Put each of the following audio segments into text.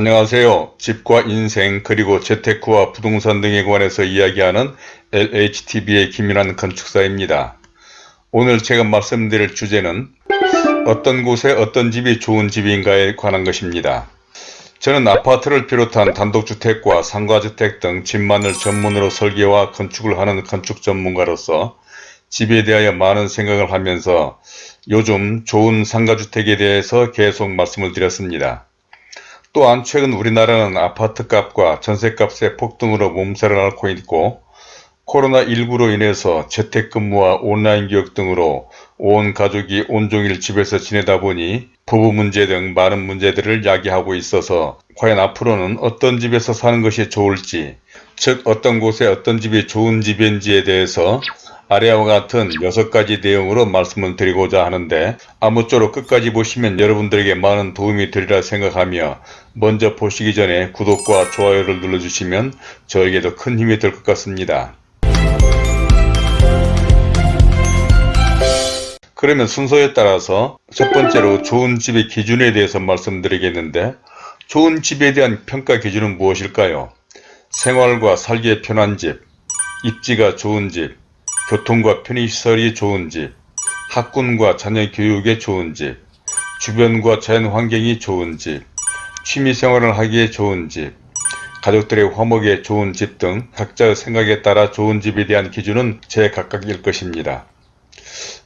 안녕하세요. 집과 인생 그리고 재테크와 부동산 등에 관해서 이야기하는 LHTV의 김인환 건축사입니다. 오늘 제가 말씀드릴 주제는 어떤 곳에 어떤 집이 좋은 집인가에 관한 것입니다. 저는 아파트를 비롯한 단독주택과 상가주택 등 집만을 전문으로 설계와 건축을 하는 건축 전문가로서 집에 대하여 많은 생각을 하면서 요즘 좋은 상가주택에 대해서 계속 말씀을 드렸습니다. 또한 최근 우리나라는 아파트값과 전세값의 폭등으로 몸살을 앓고 있고 코로나19로 인해서 재택근무와 온라인 교육 등으로 온 가족이 온종일 집에서 지내다 보니 부부 문제 등 많은 문제들을 야기하고 있어서 과연 앞으로는 어떤 집에서 사는 것이 좋을지 즉 어떤 곳에 어떤 집이 좋은 집인지에 대해서 아래와 같은 6가지 내용으로 말씀을 드리고자 하는데 아무쪼록 끝까지 보시면 여러분들에게 많은 도움이 되리라 생각하며 먼저 보시기 전에 구독과 좋아요를 눌러주시면 저에게도 큰 힘이 될 것 같습니다. 그러면 순서에 따라서 첫 번째로 좋은 집의 기준에 대해서 말씀드리겠는데 좋은 집에 대한 평가 기준은 무엇일까요? 생활과 살기에 편한 집, 입지가 좋은 집, 교통과 편의시설이 좋은 집, 학군과 자녀 교육에 좋은 집, 주변과 자연 환경이 좋은 집, 취미생활을 하기에 좋은 집, 가족들의 화목에 좋은 집 등 각자의 생각에 따라 좋은 집에 대한 기준은 제각각일 것입니다.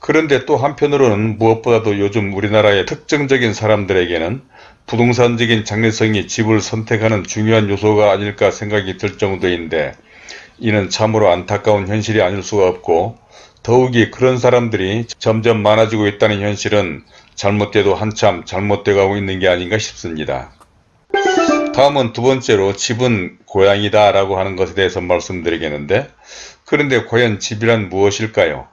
그런데 또 한편으로는 무엇보다도 요즘 우리나라의 특정적인 사람들에게는 부동산적인 장래성이 집을 선택하는 중요한 요소가 아닐까 생각이 들 정도인데 이는 참으로 안타까운 현실이 아닐 수가 없고 더욱이 그런 사람들이 점점 많아지고 있다는 현실은 잘못돼도 한참 잘못돼 가고 있는 게 아닌가 싶습니다. 다음은 두 번째로 집은 고향이다 라고 하는 것에 대해서 말씀드리겠는데 그런데 과연 집이란 무엇일까요?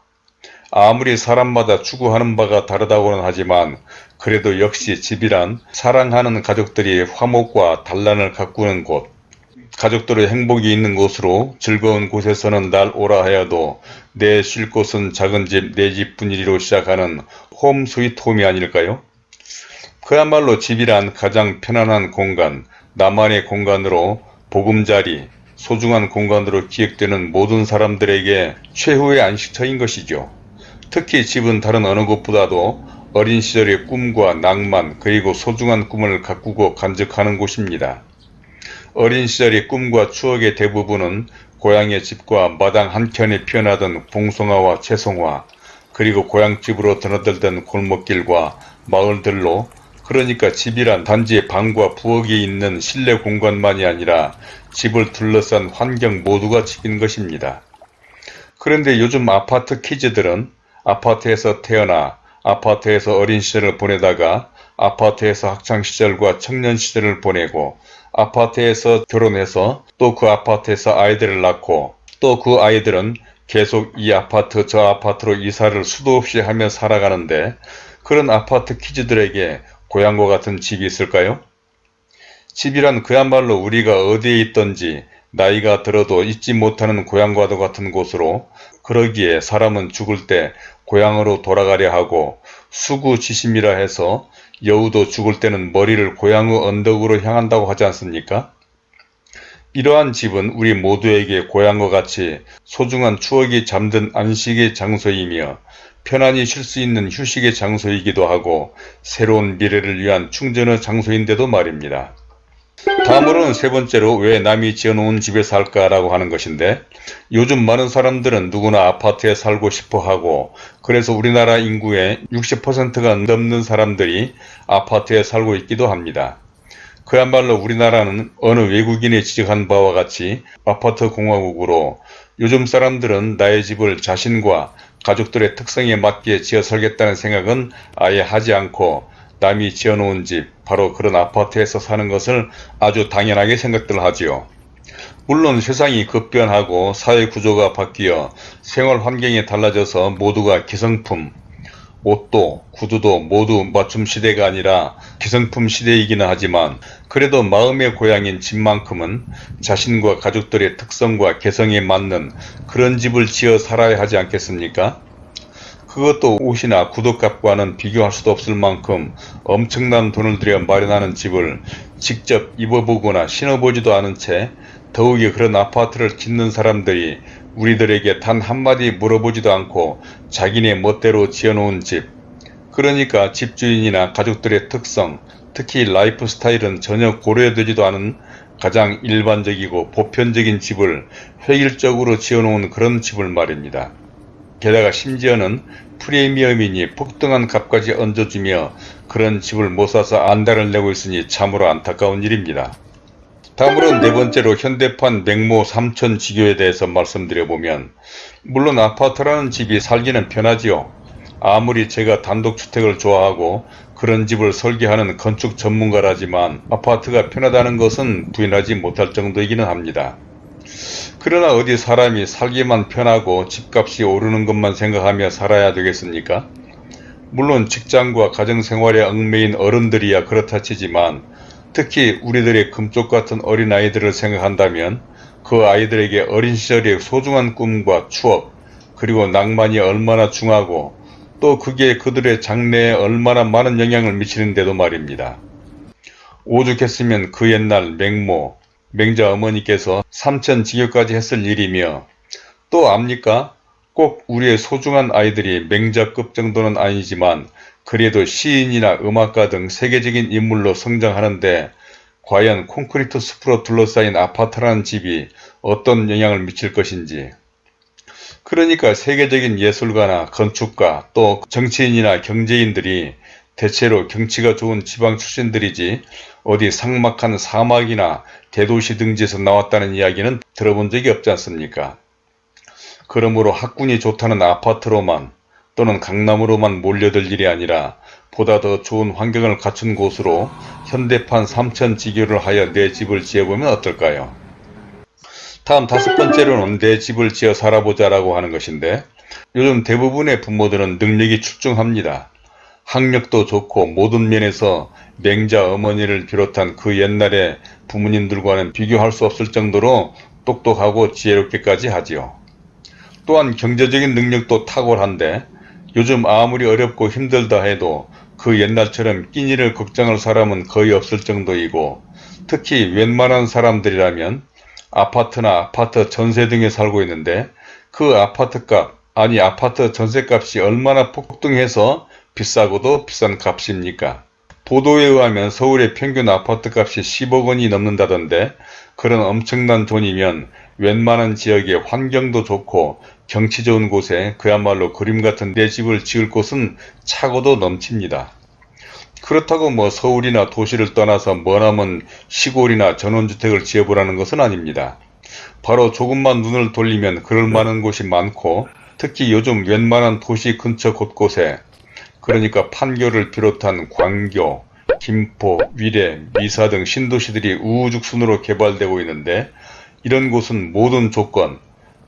아무리 사람마다 추구하는 바가 다르다고는 하지만 그래도 역시 집이란 사랑하는 가족들이 화목과 단란을 가꾸는 곳 가족들의 행복이 있는 곳으로 즐거운 곳에서는 날 오라 하여도 내 쉴 곳은 작은 집 내 집뿐이리로 시작하는 홈 스위트 홈이 아닐까요? 그야말로 집이란 가장 편안한 공간, 나만의 공간으로 보금자리, 소중한 공간으로 기억되는 모든 사람들에게 최후의 안식처인 것이죠. 특히 집은 다른 어느 곳보다도 어린 시절의 꿈과 낭만 그리고 소중한 꿈을 가꾸고 간직하는 곳입니다. 어린 시절의 꿈과 추억의 대부분은 고향의 집과 마당 한켠에 피어나던 봉송화와 채송화 그리고 고향집으로 드나들던 골목길과 마을들로 그러니까 집이란 단지 방과 부엌이 있는 실내 공간만이 아니라 집을 둘러싼 환경 모두가 집인 것입니다. 그런데 요즘 아파트 키즈들은 아파트에서 태어나 아파트에서 어린 시절을 보내다가 아파트에서 학창시절과 청년시절을 보내고 아파트에서 결혼해서 또 그 아파트에서 아이들을 낳고 또 그 아이들은 계속 이 아파트 저 아파트로 이사를 수도 없이 하며 살아가는데 그런 아파트 키즈들에게 고향과 같은 집이 있을까요? 집이란 그야말로 우리가 어디에 있던지 나이가 들어도 잊지 못하는 고향과도 같은 곳으로 그러기에 사람은 죽을 때 고향으로 돌아가려 하고 수구지심이라 해서 여우도 죽을 때는 머리를 고향의 언덕으로 향한다고 하지 않습니까? 이러한 집은 우리 모두에게 고향과 같이 소중한 추억이 잠든 안식의 장소이며 편안히 쉴 수 있는 휴식의 장소이기도 하고 새로운 미래를 위한 충전의 장소인데도 말입니다. 다음으로는 세 번째로 왜 남이 지어놓은 집에 살까 라고 하는 것인데 요즘 많은 사람들은 누구나 아파트에 살고 싶어 하고 그래서 우리나라 인구의 60%가 넘는 사람들이 아파트에 살고 있기도 합니다. 그야말로 우리나라는 어느 외국인이 지적한 바와 같이 아파트 공화국으로 요즘 사람들은 나의 집을 자신과 가족들의 특성에 맞게 지어 살겠다는 생각은 아예 하지 않고 남이 지어놓은 집 바로 그런 아파트에서 사는 것을 아주 당연하게 생각들 하지요. 물론 세상이 급변하고 사회 구조가 바뀌어 생활 환경이 달라져서 모두가 기성품, 옷도 구두도 모두 맞춤 시대가 아니라 기성품 시대이기는 하지만 그래도 마음의 고향인 집만큼은 자신과 가족들의 특성과 개성에 맞는 그런 집을 지어 살아야 하지 않겠습니까? 그것도 옷이나 구두값과는 비교할 수도 없을 만큼 엄청난 돈을 들여 마련하는 집을 직접 입어보거나 신어보지도 않은 채 더욱이 그런 아파트를 짓는 사람들이 우리들에게 단 한마디 물어보지도 않고 자기네 멋대로 지어놓은 집 그러니까 집주인이나 가족들의 특성 특히 라이프 스타일은 전혀 고려되지도 않은 가장 일반적이고 보편적인 집을 획일적으로 지어놓은 그런 집을 말입니다. 게다가 심지어는 프리미엄이니 폭등한 값까지 얹어주며 그런 집을 못 사서 안달을 내고 있으니 참으로 안타까운 일입니다. 다음으로 네 번째로 현대판 맹모 삼천 지교에 대해서 말씀드려보면 물론 아파트라는 집이 살기는 편하지요. 아무리 제가 단독주택을 좋아하고 그런 집을 설계하는 건축 전문가라지만 아파트가 편하다는 것은 부인하지 못할 정도이기는 합니다. 그러나 어디 사람이 살기만 편하고 집값이 오르는 것만 생각하며 살아야 되겠습니까? 물론 직장과 가정생활에 얽매인 어른들이야 그렇다 치지만 특히 우리들의 금쪽 같은 어린아이들을 생각한다면 그 아이들에게 어린 시절의 소중한 꿈과 추억 그리고 낭만이 얼마나 중하고 또 그게 그들의 장래에 얼마나 많은 영향을 미치는데도 말입니다. 오죽했으면 그 옛날 맹모, 맹자 어머니께서 삼천 지교까지 했을 일이며 또 압니까? 꼭 우리의 소중한 아이들이 맹자급 정도는 아니지만 그래도 시인이나 음악가 등 세계적인 인물로 성장하는데 과연 콘크리트 숲으로 둘러싸인 아파트라는 집이 어떤 영향을 미칠 것인지 그러니까 세계적인 예술가나 건축가 또 정치인이나 경제인들이 대체로 경치가 좋은 지방 출신들이지 어디 삭막한 사막이나 대도시 등지에서 나왔다는 이야기는 들어본 적이 없지 않습니까? 그러므로 학군이 좋다는 아파트로만 또는 강남으로만 몰려들 일이 아니라 보다 더 좋은 환경을 갖춘 곳으로 현대판 삼천 지교를 하여 내 집을 지어보면 어떨까요? 다음 다섯 번째로는 내 집을 지어 살아보자 라고 하는 것인데 요즘 대부분의 부모들은 능력이 출중합니다. 학력도 좋고 모든 면에서 맹자 어머니를 비롯한 그 옛날의 부모님들과는 비교할 수 없을 정도로 똑똑하고 지혜롭게까지 하지요. 또한 경제적인 능력도 탁월한데 요즘 아무리 어렵고 힘들다 해도 그 옛날처럼 끼니를 걱정할 사람은 거의 없을 정도이고 특히 웬만한 사람들이라면 아파트나 아파트 전세 등에 살고 있는데 그 아파트값 아니 아파트 전세값이 얼마나 폭등해서 비싸고도 비싼 값입니까? 보도에 의하면 서울의 평균 아파트값이 10억 원이 넘는다던데 그런 엄청난 돈이면 웬만한 지역의 환경도 좋고 경치 좋은 곳에 그야말로 그림 같은 내 집을 지을 곳은 차고도 넘칩니다. 그렇다고 뭐 서울이나 도시를 떠나서 머나먼 시골이나 전원주택을 지어보라는 것은 아닙니다. 바로 조금만 눈을 돌리면 그럴 만한 곳이 많고 특히 요즘 웬만한 도시 근처 곳곳에 그러니까 판교를 비롯한 광교, 김포, 위례, 미사 등 신도시들이 우후죽순으로 개발되고 있는데 이런 곳은 모든 조건,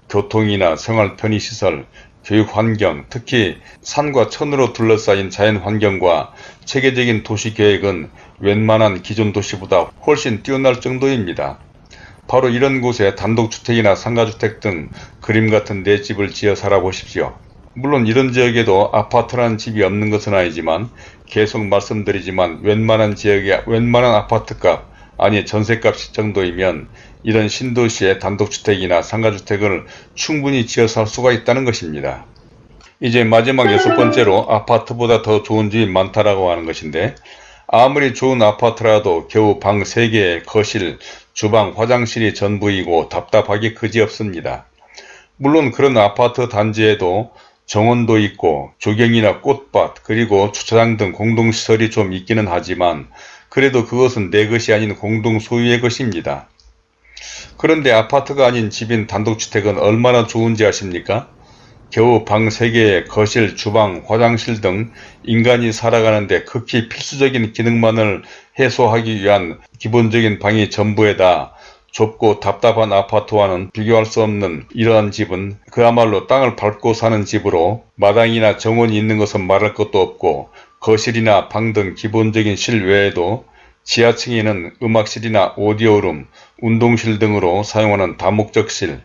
교통이나 생활 편의시설, 교육환경, 특히 산과 천으로 둘러싸인 자연환경과 체계적인 도시계획은 웬만한 기존 도시보다 훨씬 뛰어날 정도입니다. 바로 이런 곳에 단독주택이나 상가주택 등 그림 같은 내 집을 지어 살아보십시오. 물론 이런 지역에도 아파트라는 집이 없는 것은 아니지만 계속 말씀드리지만 웬만한 지역에 웬만한 아파트값 아니 전세값 정도이면 이런 신도시의 단독주택이나 상가주택을 충분히 지어 살 수가 있다는 것입니다. 이제 마지막 여섯 번째로 아파트보다 더 좋은 집이 많다라고 하는 것인데 아무리 좋은 아파트라도 겨우 방 3개, 거실, 주방, 화장실이 전부이고 답답하기 그지없습니다. 물론 그런 아파트 단지에도 정원도 있고 조경이나 꽃밭 그리고 주차장 등 공동시설이 좀 있기는 하지만 그래도 그것은 내 것이 아닌 공동 소유의 것입니다. 그런데 아파트가 아닌 집인 단독주택은 얼마나 좋은지 아십니까? 겨우 방 3개에 거실, 주방, 화장실 등 인간이 살아가는데 극히 필수적인 기능만을 해소하기 위한 기본적인 방이 전부에다 좁고 답답한 아파트와는 비교할 수 없는 이러한 집은 그야말로 땅을 밟고 사는 집으로 마당이나 정원이 있는 것은 말할 것도 없고 거실이나 방 등 기본적인 실 외에도 지하층에는 음악실이나 오디오룸, 운동실 등으로 사용하는 다목적실,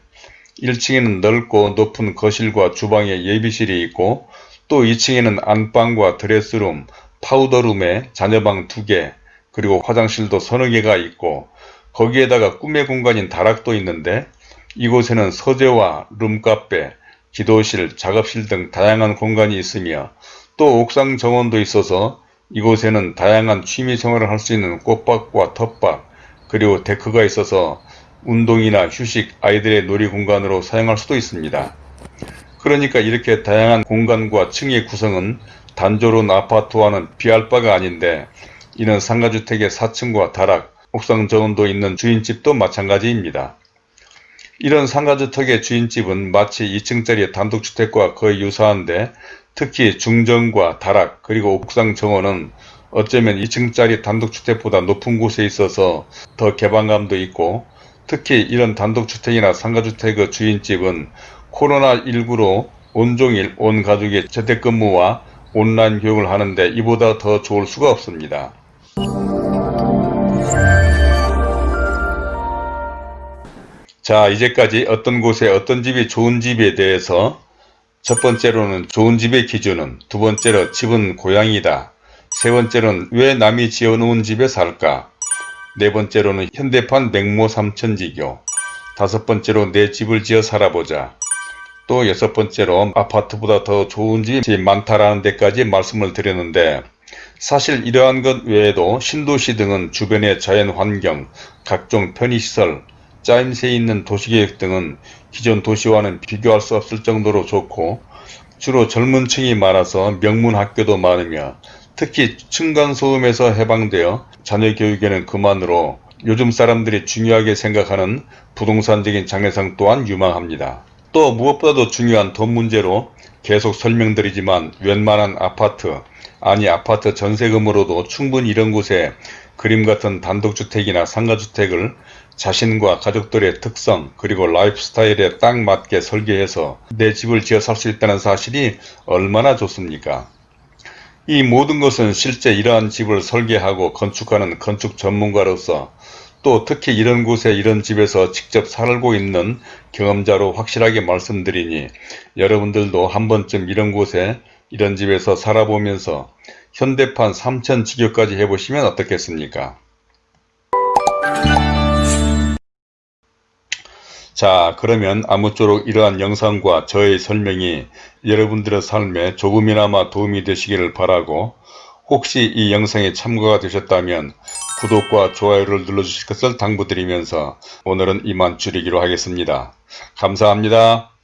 1층에는 넓고 높은 거실과 주방에 예비실이 있고 또 2층에는 안방과 드레스룸, 파우더룸에 자녀방 2개, 그리고 화장실도 서너 개가 있고 거기에다가 꿈의 공간인 다락도 있는데 이곳에는 서재와 룸카페, 기도실, 작업실 등 다양한 공간이 있으며 또 옥상 정원도 있어서 이곳에는 다양한 취미생활을 할 수 있는 꽃밭과 텃밭 그리고 데크가 있어서 운동이나 휴식, 아이들의 놀이 공간으로 사용할 수도 있습니다. 그러니까 이렇게 다양한 공간과 층의 구성은 단조로운 아파트와는 비할 바가 아닌데 이는 상가주택의 4층과 다락, 옥상 정원도 있는 주인집도 마찬가지입니다. 이런 상가주택의 주인집은 마치 2층짜리 단독주택과 거의 유사한데 특히 중정과 다락 그리고 옥상 정원은 어쩌면 2층짜리 단독주택보다 높은 곳에 있어서 더 개방감도 있고 특히 이런 단독주택이나 상가주택의 주인집은 코로나19로 온종일 온 가족의 재택근무와 온라인 교육을 하는데 이보다 더 좋을 수가 없습니다. 자 이제까지 어떤 곳에 어떤 집이 좋은 집에 대해서 첫 번째로는 좋은 집의 기준은 두 번째로 집은 고향이다. 세 번째로는 왜 남이 지어놓은 집에 살까? 네 번째로는 현대판 맹모 삼천지교. 다섯 번째로 내 집을 지어 살아보자. 또 여섯 번째로 아파트보다 더 좋은 집이 많다라는 데까지 말씀을 드렸는데 사실 이러한 것 외에도 신도시 등은 주변의 자연환경, 각종 편의시설, 짜임새 있는 도시계획 등은 기존 도시와는 비교할 수 없을 정도로 좋고 주로 젊은 층이 많아서 명문 학교도 많으며 특히 층간소음에서 해방되어 자녀 교육에는 그만으로 요즘 사람들이 중요하게 생각하는 부동산적인 장래상 또한 유망합니다. 또 무엇보다도 중요한 돈 문제로 계속 설명드리지만 웬만한 아파트 아니 아파트 전세금으로도 충분히 이런 곳에 그림 같은 단독주택이나 상가주택을 자신과 가족들의 특성 그리고 라이프 스타일에 딱 맞게 설계해서 내 집을 지어 살 수 있다는 사실이 얼마나 좋습니까? 이 모든 것은 실제 이러한 집을 설계하고 건축하는 건축 전문가로서 또 특히 이런 곳에 이런 집에서 직접 살고 있는 경험자로 확실하게 말씀드리니 여러분들도 한 번쯤 이런 곳에 이런 집에서 살아보면서 현대판 3천 직교까지 해보시면 어떻겠습니까? 자 그러면 아무쪼록 이러한 영상과 저의 설명이 여러분들의 삶에 조금이나마 도움이 되시기를 바라고 혹시 이 영상에 참고가 되셨다면 구독과 좋아요를 눌러주실 것을 당부드리면서 오늘은 이만 줄이기로 하겠습니다. 감사합니다.